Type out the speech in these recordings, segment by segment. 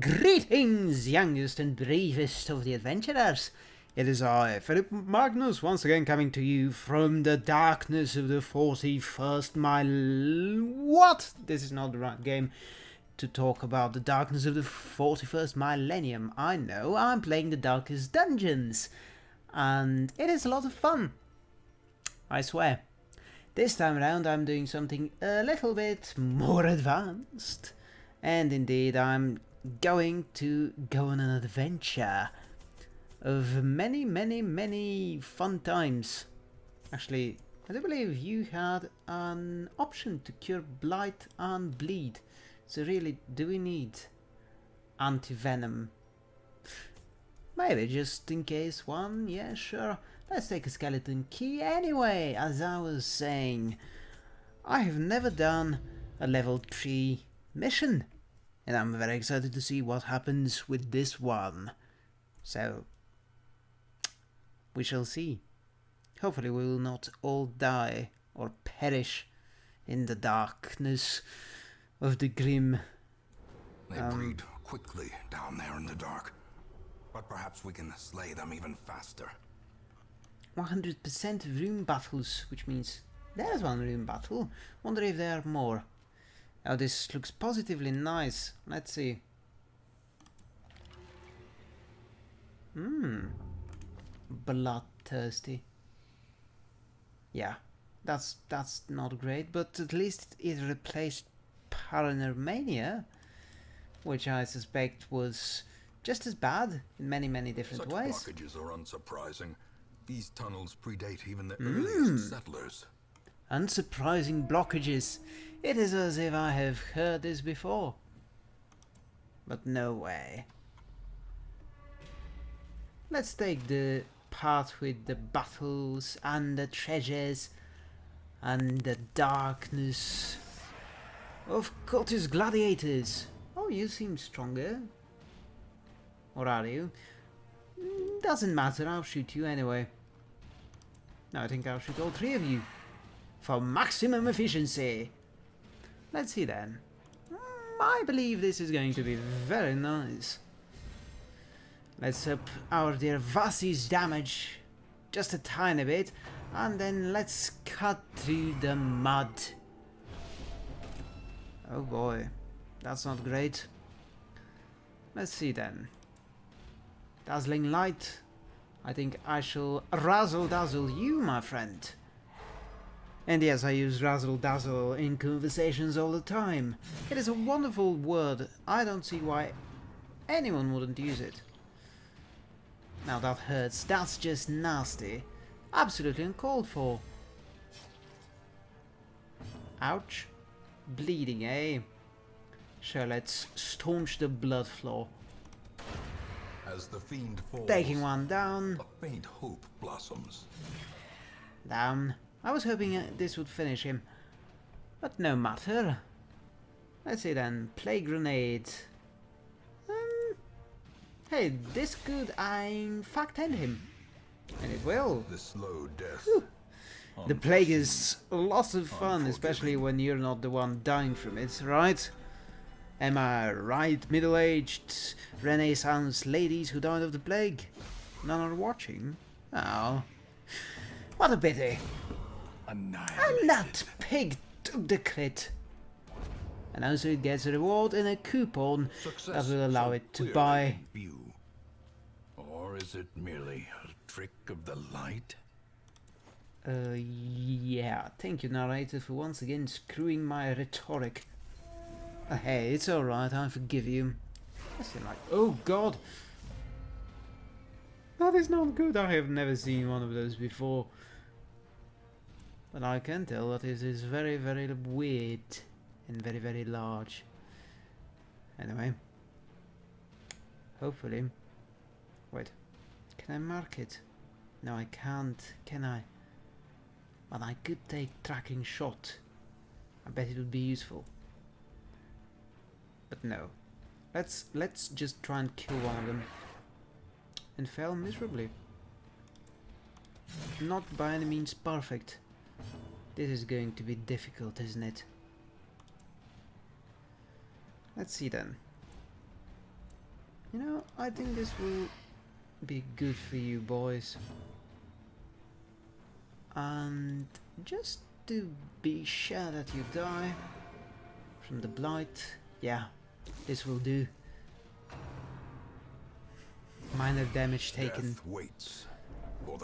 Greetings, youngest and bravest of the adventurers. It is I, Philip Magnus, once again coming to you from the darkness of the 41st mile. What? This is not the right game to talk about the darkness of the 41st millennium. I know, I'm playing the Darkest Dungeons. And it is a lot of fun. I swear. This time around I'm doing something a little bit more advanced. And indeed I'm going to go on an adventure of many, many, many fun times. Actually, I do believe you had an option to cure blight and bleed. So really, do we need anti-venom? Maybe just in case one, yeah sure. Let's take a skeleton key anyway, as I was saying. I have never done a level 3 mission and I'm very excited to see what happens with this one. So, we shall see. Hopefully we will not all die or perish in the darkness of the grim. They um, breed quickly down there in the dark. But perhaps we can slay them even faster. 100% rune battles, which means there's one rune battle. Wonder if there are more. Oh, this looks positively nice. Let's see. Hmm. Bloodthirsty. Yeah, that's that's not great, but at least it replaced Paranormania, which I suspect was just as bad in many, many different Such ways. blockages are unsurprising. These tunnels predate even the mm. earliest settlers. Unsurprising blockages. It is as if I have heard this before. But no way. Let's take the part with the battles and the treasures and the darkness of cultist gladiators. Oh, you seem stronger. Or are you? Doesn't matter, I'll shoot you anyway. No, I think I'll shoot all three of you. For maximum efficiency. Let's see then. Mm, I believe this is going to be very nice. Let's up our dear Vasi's damage just a tiny bit and then let's cut through the mud. Oh boy, that's not great. Let's see then. Dazzling light. I think I shall razzle dazzle you, my friend. And yes, I use razzle dazzle in conversations all the time. It is a wonderful word. I don't see why anyone wouldn't use it. Now that hurts. That's just nasty. Absolutely uncalled for. Ouch. Bleeding, eh? Sure, let's staunch the blood flow. As the fiend falls, Taking one down. A faint hope blossoms. Down. I was hoping uh, this would finish him. But no matter. Let's see then. Plague grenade. Um, hey, this could I in fact end him. And it will. The slow death. The plague is lots of fun, especially when you're not the one dying from it, right? Am I right, middle-aged Renaissance ladies who died of the plague? None are watching? Oh. What a pity. And that pig took the crit. And also it gets a reward and a coupon Success that will allow it to buy. View. Or is it merely a trick of the light? Uh, yeah. Thank you, narrator, for once again screwing my rhetoric. Uh, hey, it's alright, I forgive you. like, oh god! That is not good, I have never seen one of those before. But I can tell that it is very, very weird and very, very large. Anyway. Hopefully. Wait. Can I mark it? No, I can't, can I? But I could take tracking shot. I bet it would be useful. But no. Let's let's just try and kill one of them. And fail miserably. Not by any means perfect. This is going to be difficult, isn't it? Let's see then. You know, I think this will be good for you boys. And just to be sure that you die from the blight, yeah, this will do. Minor damage taken. Death waits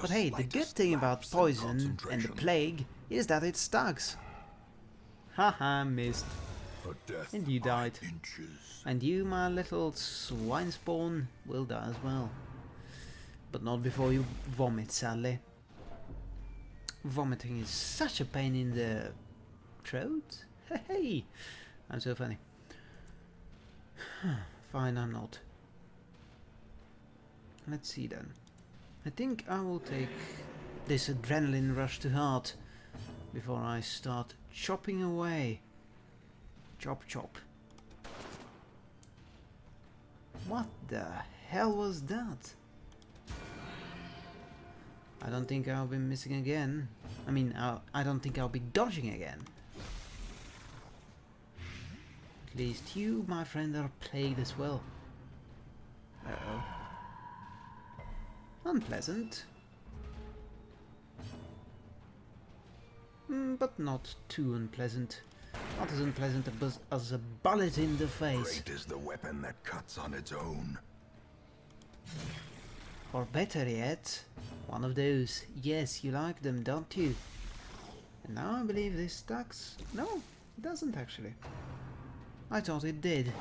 But hey, the good thing about poison and the plague is that it stucks. Haha, missed. Death And you died. And you, my little swine spawn, will die as well. But not before you vomit, sadly. Vomiting is such a pain in the throat. Hey, I'm so funny. Fine, I'm not. Let's see then. I think I will take this adrenaline rush to heart before I start chopping away. Chop chop. What the hell was that? I don't think I'll be missing again. I mean, I'll, I don't think I'll be dodging again. At least you, my friend, are plagued as well. Uh-oh. Unpleasant. Mm, but not too unpleasant. Not as unpleasant as, as a bullet in the face. Great is the weapon that cuts on its own. Or better yet, one of those. Yes, you like them, don't you? And now I believe this stacks. No, it doesn't actually. I thought it did.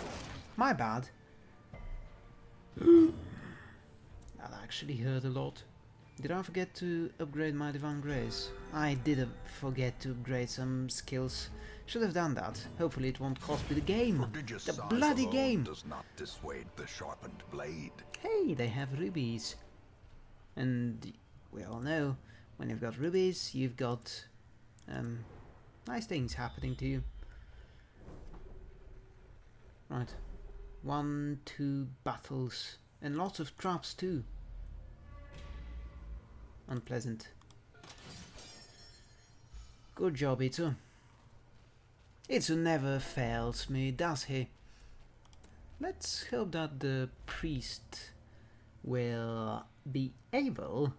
My bad. that actually hurt a lot. Did I forget to upgrade my Divine Grace? I did forget to upgrade some skills. Should have done that. Hopefully it won't cost me the game. Prodigious The bloody game! does not dissuade the sharpened blade. Hey, they have rubies. And we all know, when you've got rubies, you've got um, nice things happening to you. Right. One, two battles. And lots of traps too. Unpleasant. Good job, Itsu. Itsu never fails me, does he? Let's hope that the priest will be able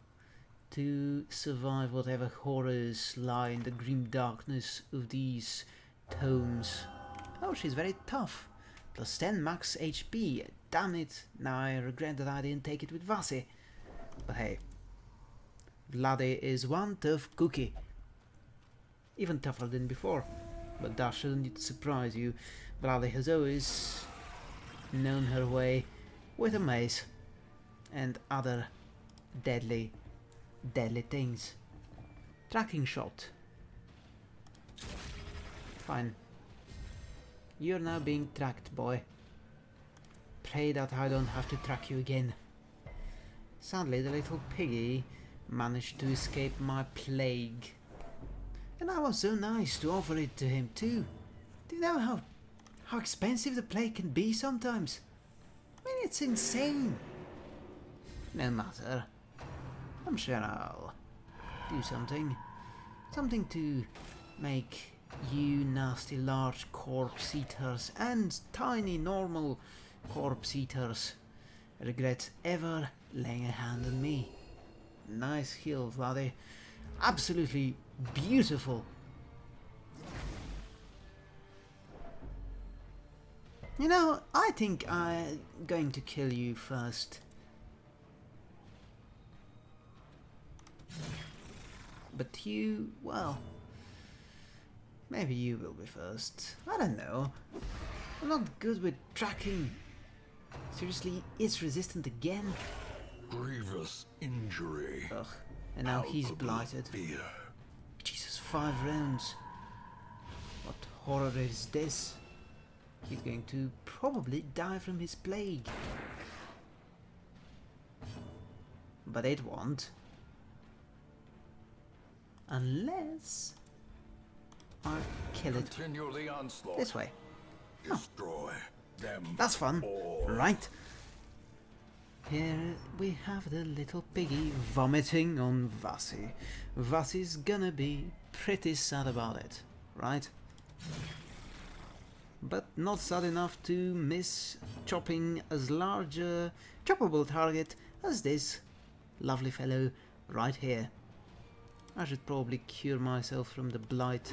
to survive whatever horrors lie in the grim darkness of these tomes. Oh, she's very tough. Plus 10 max HP. Damn it. Now I regret that I didn't take it with Vasi. But hey. Vlade is one tough cookie. Even tougher than before. But that shouldn't surprise you. Vlade has always known her way with a mace and other deadly, deadly things. Tracking shot. Fine. You're now being tracked, boy. Pray that I don't have to track you again. Sadly, the little piggy managed to escape my plague. And I was so nice to offer it to him too. Do you know how how expensive the plague can be sometimes? I mean, it's insane. No matter. I'm sure I'll do something. Something to make you nasty large corpse eaters and tiny normal corpse eaters regret ever laying a hand on me. Nice heal, Vlade. Absolutely beautiful. You know, I think I'm going to kill you first. But you, well, maybe you will be first. I don't know. I'm not good with tracking. Seriously, it's resistant again? Grievous injury. Ugh. And now he's blighted. Fear. Jesus, five rounds. What horror is this? He's going to probably die from his plague. But it won't. Unless I kill it Continue the onslaught. this way. Destroy them. That's fun, all. right? Here we have the little piggy vomiting on Vasi. Vasi's gonna be pretty sad about it, right? But not sad enough to miss chopping as large a choppable target as this lovely fellow right here. I should probably cure myself from the blight.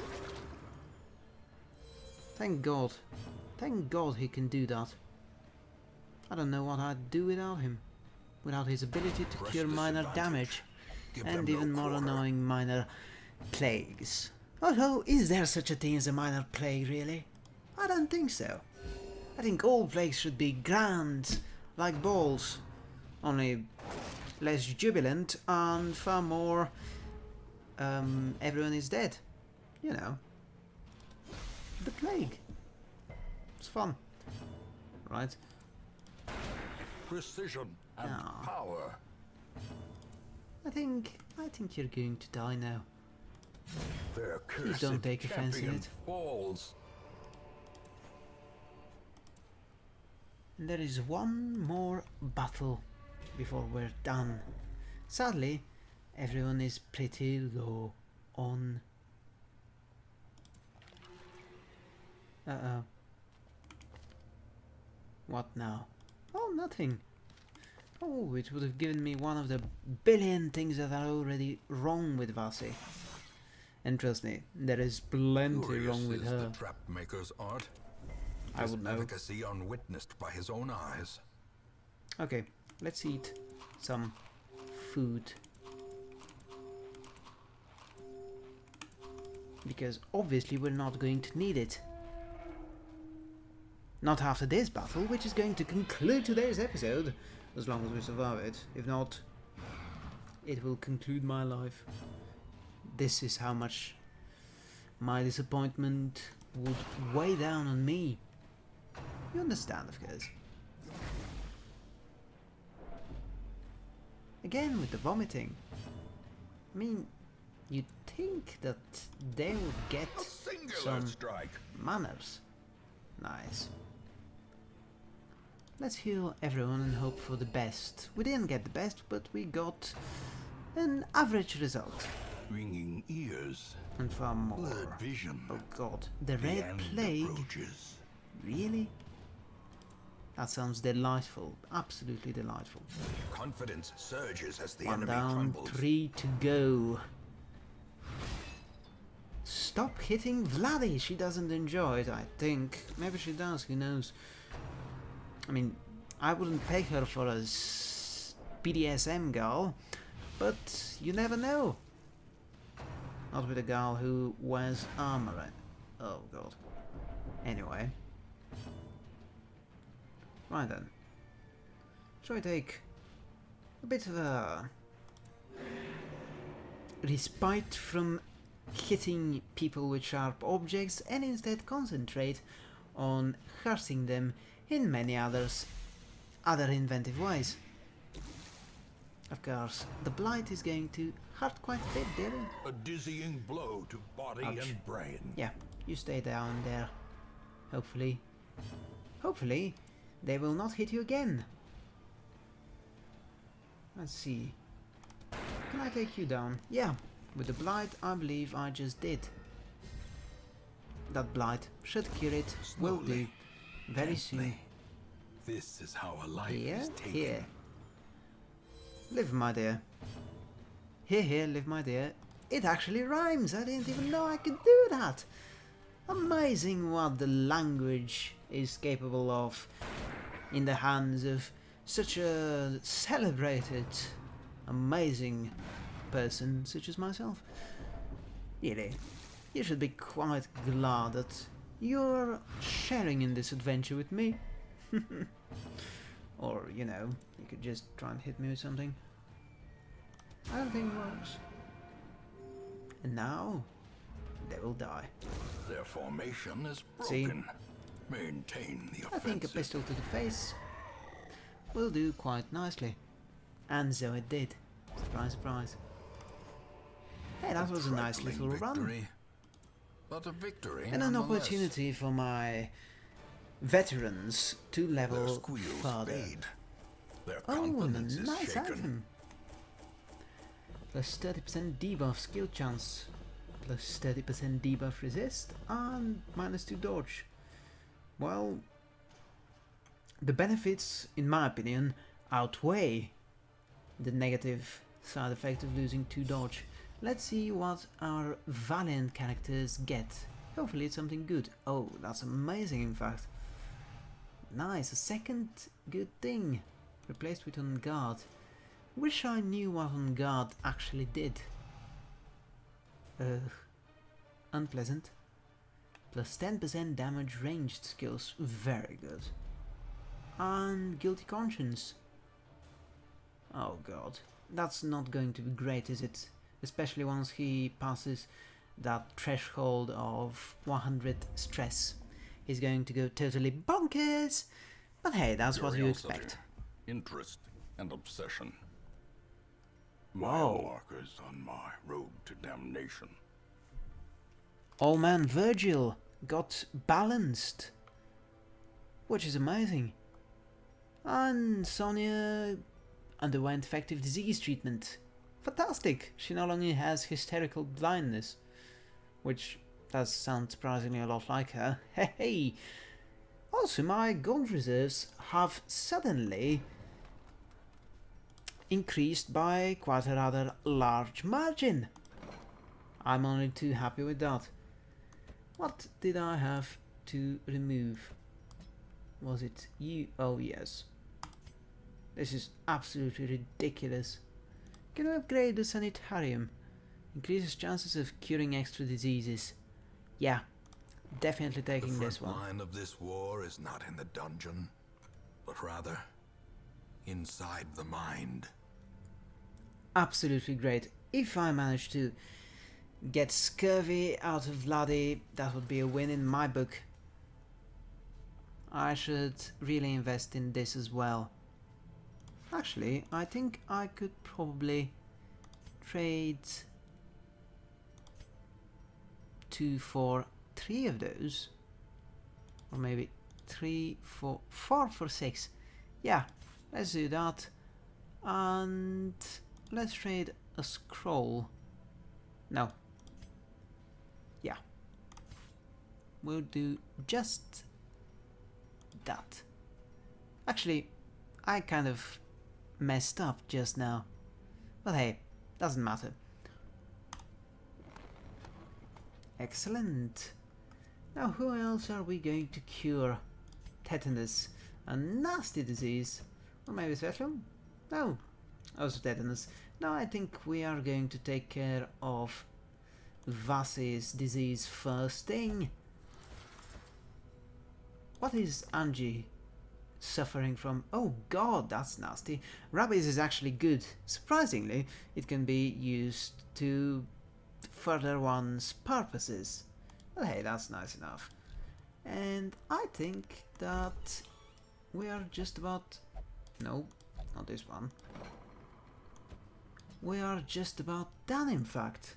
Thank God. Thank God he can do that. I don't know what I'd do without him. Without his ability to cure minor damage Give and them no even more quarter. annoying minor plagues. Although, is there such a thing as a minor plague, really? I don't think so. I think all plagues should be grand, like balls, only less jubilant and far more um, everyone is dead. You know. The plague. It's fun. Right? Precision and power. I think I think you're going to die now. Their Please don't take offense in it. falls. There is one more battle before we're done. Sadly, everyone is pretty low on. Uh oh. What now? Oh, nothing. Oh, it would have given me one of the billion things that are already wrong with Vasi. And trust me, there is plenty Curious wrong with her. the trap maker's art. I would know. efficacy unwitnessed by his own eyes. Okay, let's eat some food. Because obviously we're not going to need it. Not after this battle, which is going to conclude today's episode, as long as we survive it. If not, it will conclude my life. This is how much my disappointment would weigh down on me. You understand, of course. Again with the vomiting. I mean, you'd think that they would get some strike. manners. Nice. Let's heal everyone and hope for the best. We didn't get the best, but we got an average result. Ringing ears. And far more. Blurred vision. Oh god. The The Red Plague? approaches. Really? That sounds delightful. Absolutely delightful. Confidence surges as the One enemy down, crumbles. three to go. Stop hitting Vladdy. She doesn't enjoy it, I think. Maybe she does, who knows. I mean, I wouldn't peg her for a BDSM girl, but you never know. Not with a girl who wears armor. Oh god. Anyway. Right then. Shall we take a bit of a respite from hitting people with sharp objects and instead concentrate on hurting them in many others other inventive ways. Of course, the blight is going to hurt quite a bit, dearie. A dizzying blow to body Ouch. and brain. Yeah, you stay down there. Hopefully. Hopefully, they will not hit you again. Let's see. Can I take you down? Yeah, with the blight, I believe I just did. That blight should cure it. Will do. Very soon. This is how a life Here, is taken. here. Live, my dear. Here, here, live, my dear. It actually rhymes. I didn't even know I could do that. Amazing what the language is capable of in the hands of such a celebrated, amazing person such as myself. Really, you should be quite glad that you're sharing in this adventure with me. or, you know, you could just try and hit me with something. I don't think it works. And now, they will die. Their formation is See? broken. Maintain the offensive. I think a pistol to the face will do quite nicely. And so it did. Surprise, surprise. Hey, that was a nice trifling little run. But a victory And an opportunity for my veterans to level further. Oh, and a is nice item. Plus 30% debuff skill chance. Plus 30% debuff resist. And minus 2 dodge. Well, the benefits, in my opinion, outweigh the negative side effect of losing 2 dodge. Let's see what our Valiant characters get. Hopefully it's something good. Oh, that's amazing in fact. Nice, a second good thing. Replaced with On Guard. Wish I knew what On Guard actually did. Uh, unpleasant. Plus 10% damage ranged skills. Very good. And Guilty Conscience. Oh god. That's not going to be great, is it? Especially once he passes that threshold of 100 stress. He's going to go totally bonkers! But hey, that's what you expect. Interest and obsession. Mile markers on my road to damnation. Old man Virgil got balanced, which is amazing. And Sonia underwent effective disease treatment. Fantastic! She no longer has hysterical blindness, which does sound surprisingly a lot like her. Hey! Also, my gold reserves have suddenly increased by quite a rather large margin. I'm only too happy with that. What did I have to remove? Was it you? Oh yes. This is absolutely ridiculous. Can we upgrade the sanitarium? Increases chances of curing extra diseases. Yeah, definitely The taking front this one. The line of this war is not in the dungeon, but rather inside the mind. Absolutely great. If I manage to get scurvy out of Vladi, that would be a win in my book. I should really invest in this as well. Actually, I think I could probably trade two for three of those. Or maybe three for four for six. Yeah, let's do that. And let's trade a scroll. No. Yeah. We'll do just that. Actually, I kind of messed up just now. But hey, doesn't matter. Excellent. Now who else are we going to cure? Tetanus. A nasty disease. Or maybe special? No. Also tetanus. Now I think we are going to take care of Vasi's disease first thing. What is Angie suffering from? Oh god, that's nasty. Rabies is actually good. Surprisingly, it can be used to further one's purposes. Well, hey, that's nice enough. And I think that we are just about... No, not this one. We are just about done, in fact.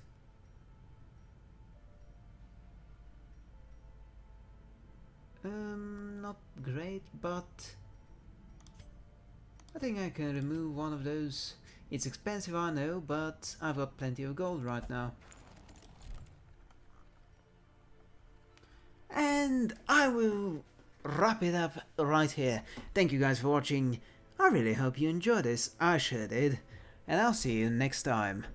Um, not great, but I think I can remove one of those. It's expensive, I know, but I've got plenty of gold right now. And I will wrap it up right here. Thank you guys for watching. I really hope you enjoyed this. I sure did. And I'll see you next time.